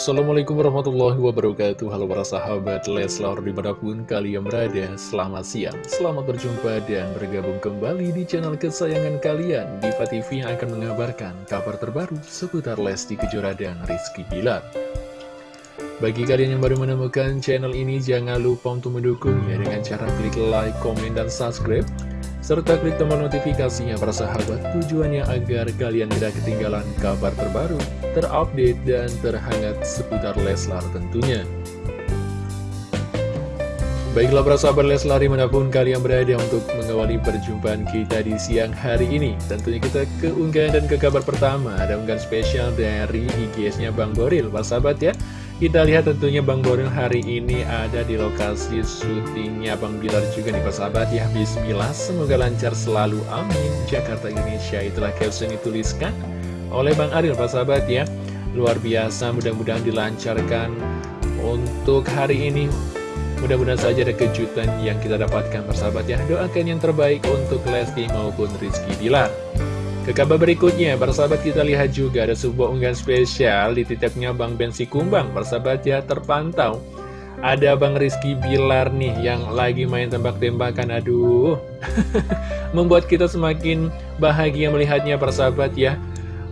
Assalamualaikum warahmatullahi wabarakatuh. Halo para sahabat Leslar di mana pun kalian berada Selamat siang, selamat berjumpa dan bergabung kembali di channel kesayangan kalian. Diva TV yang akan mengabarkan kabar terbaru seputar Lesti Kejora dan Rizky Bilar. Bagi kalian yang baru menemukan channel ini jangan lupa untuk mendukungnya dengan cara klik like, komen, dan subscribe serta klik tombol notifikasinya para sahabat. Tujuannya agar kalian tidak ketinggalan kabar terbaru, terupdate, dan terhangat seputar Leslar tentunya. Baiklah para sahabat Leslar di mana pun kalian berada untuk mengawali perjumpaan kita di siang hari ini. Tentunya kita ke unggahan dan ke kabar pertama. Ada unggahan spesial dari IGS-nya Bang Boril. Para sahabat ya kita lihat tentunya Bang Boril hari ini ada di lokasi syutingnya. Bang Bilar juga nih persahabat ya Bismillah. Semoga lancar selalu. Amin. Jakarta Indonesia itulah caption dituliskan oleh Bang Aril persahabat ya. Luar biasa mudah-mudahan dilancarkan untuk hari ini. Mudah-mudahan saja ada kejutan yang kita dapatkan persahabat ya. Doakan yang terbaik untuk Lesti maupun Rizky Bilar ke kabar berikutnya, persahabat kita lihat juga ada sebuah unggahan spesial di titiknya Bang Bensi Kumbang. Persahabat ya terpantau. Ada Bang Rizky Bilar nih yang lagi main tembak-tembakan. Aduh, membuat kita semakin bahagia melihatnya persahabat ya.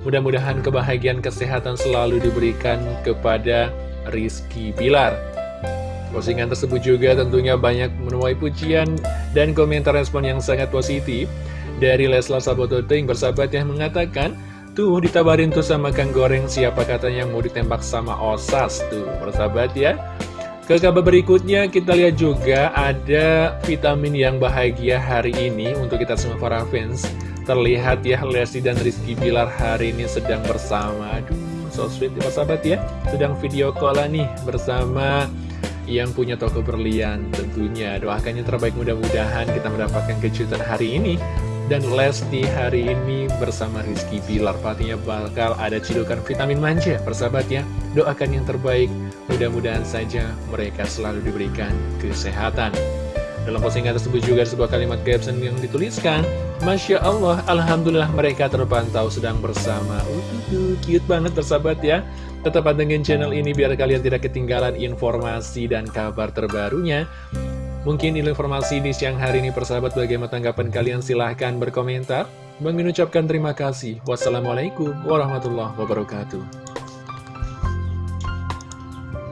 Mudah-mudahan kebahagiaan kesehatan selalu diberikan kepada Rizky Bilar. Postingan tersebut juga tentunya banyak menuai pujian dan komentar respon yang sangat positif dari Leslar Sabototing bersahabat yang mengatakan Tuh ditabarin tuh sama Kang Goreng siapa katanya mau ditembak sama Osas tuh. Bersahabat ya. Ke kabar berikutnya kita lihat juga ada vitamin yang bahagia hari ini untuk kita semua para fans. Terlihat ya Lesti dan Rizky Bilar hari ini sedang bersama. Aduh so sweet ya sahabat ya. Sedang video call nih bersama yang punya toko berlian tentunya. Doakannya terbaik mudah-mudahan kita mendapatkan kejutan hari ini dan Lesti hari ini bersama Rizky Bilar. Pastinya bakal ada cidukan vitamin manja Persahabat ya. Doakan yang terbaik. Mudah-mudahan saja mereka selalu diberikan kesehatan. Dalam postingan tersebut juga sebuah kalimat caption yang dituliskan Masya Allah, Alhamdulillah mereka terpantau sedang bersama. Uh, cute banget persahabat ya. Tetap pantengin channel ini biar kalian tidak ketinggalan informasi dan kabar terbarunya Mungkin informasi di siang hari ini persahabat bagaimana tanggapan kalian silahkan berkomentar. Bang ucapkan terima kasih. Wassalamualaikum warahmatullahi wabarakatuh.